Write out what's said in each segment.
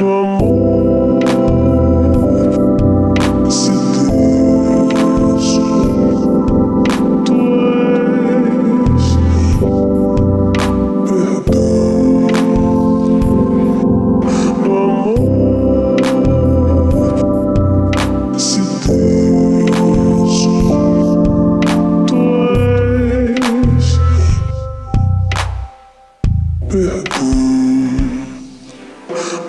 amor. Se Deus, tu perdão amor. Se Deus, tu perdão.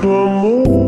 do amor